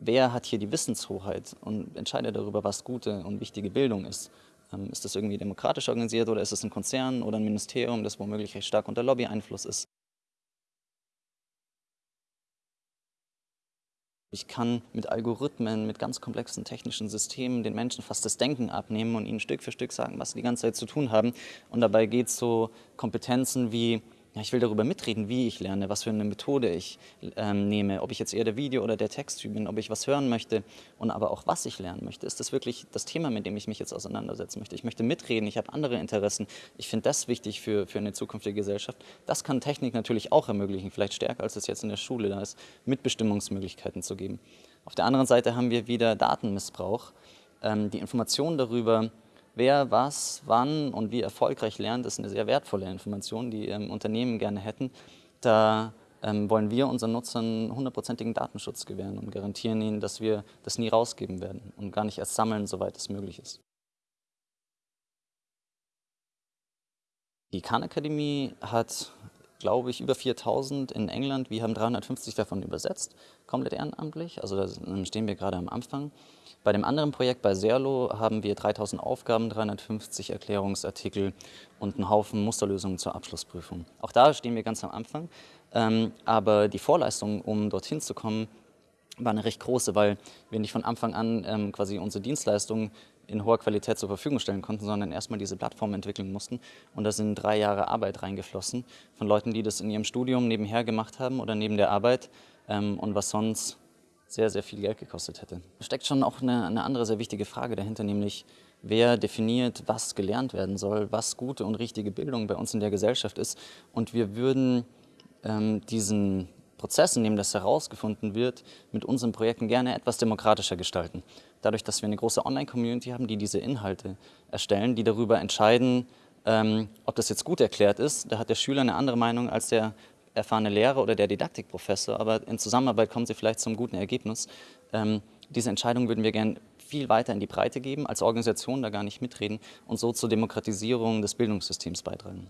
wer hat hier die Wissenshoheit und entscheidet darüber, was gute und wichtige Bildung ist. Ähm, ist das irgendwie demokratisch organisiert oder ist es ein Konzern oder ein Ministerium, das womöglich recht stark unter Lobby-Einfluss ist? Ich kann mit Algorithmen, mit ganz komplexen technischen Systemen den Menschen fast das Denken abnehmen und ihnen Stück für Stück sagen, was sie die ganze Zeit zu tun haben. Und dabei geht es so Kompetenzen wie ja, ich will darüber mitreden, wie ich lerne, was für eine Methode ich ähm, nehme, ob ich jetzt eher der Video- oder der Texttyp bin, ob ich was hören möchte und aber auch, was ich lernen möchte. Ist das wirklich das Thema, mit dem ich mich jetzt auseinandersetzen möchte? Ich möchte mitreden, ich habe andere Interessen. Ich finde das wichtig für, für eine zukünftige Gesellschaft. Das kann Technik natürlich auch ermöglichen, vielleicht stärker, als es jetzt in der Schule da ist, Mitbestimmungsmöglichkeiten zu geben. Auf der anderen Seite haben wir wieder Datenmissbrauch. Ähm, die Informationen darüber, Wer was, wann und wie erfolgreich lernt, ist eine sehr wertvolle Information, die ähm, Unternehmen gerne hätten. Da ähm, wollen wir unseren Nutzern hundertprozentigen Datenschutz gewähren und garantieren ihnen, dass wir das nie rausgeben werden und gar nicht erst sammeln, soweit es möglich ist. Die Khan Akademie hat glaube ich, über 4000 in England. Wir haben 350 davon übersetzt, komplett ehrenamtlich. Also da stehen wir gerade am Anfang. Bei dem anderen Projekt bei Serlo haben wir 3000 Aufgaben, 350 Erklärungsartikel und einen Haufen Musterlösungen zur Abschlussprüfung. Auch da stehen wir ganz am Anfang. Ähm, aber die Vorleistung, um dorthin zu kommen, war eine recht große, weil wir nicht von Anfang an ähm, quasi unsere Dienstleistungen in hoher Qualität zur Verfügung stellen konnten, sondern erstmal diese Plattform entwickeln mussten. Und da sind drei Jahre Arbeit reingeflossen von Leuten, die das in ihrem Studium nebenher gemacht haben oder neben der Arbeit ähm, und was sonst sehr, sehr viel Geld gekostet hätte. Da steckt schon auch eine, eine andere sehr wichtige Frage dahinter, nämlich wer definiert, was gelernt werden soll, was gute und richtige Bildung bei uns in der Gesellschaft ist. Und wir würden ähm, diesen Prozess, in dem das herausgefunden wird, mit unseren Projekten gerne etwas demokratischer gestalten. Dadurch, dass wir eine große Online-Community haben, die diese Inhalte erstellen, die darüber entscheiden, ähm, ob das jetzt gut erklärt ist. Da hat der Schüler eine andere Meinung als der erfahrene Lehrer oder der Didaktikprofessor, aber in Zusammenarbeit kommen sie vielleicht zum guten Ergebnis. Ähm, diese Entscheidung würden wir gerne viel weiter in die Breite geben, als Organisation da gar nicht mitreden und so zur Demokratisierung des Bildungssystems beitragen.